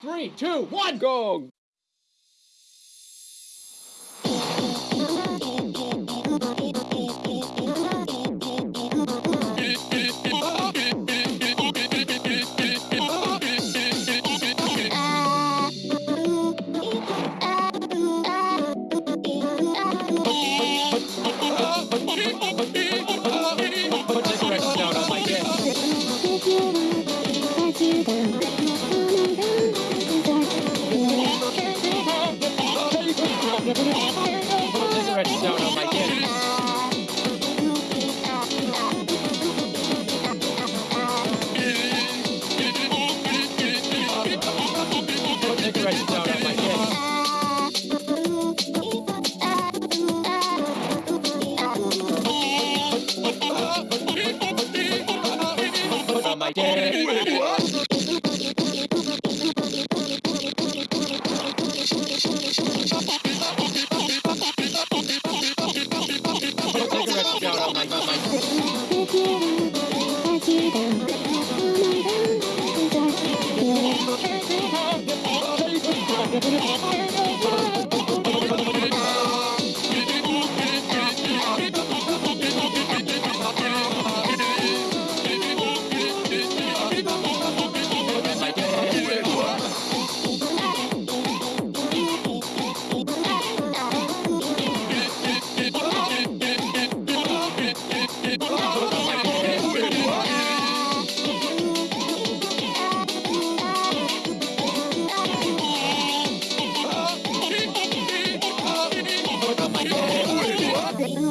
Three, two, one, Go! Cigarettes down on my desk. Put cigarettes Oh!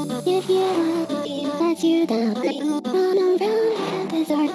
If you want, let you down. Run around the desert.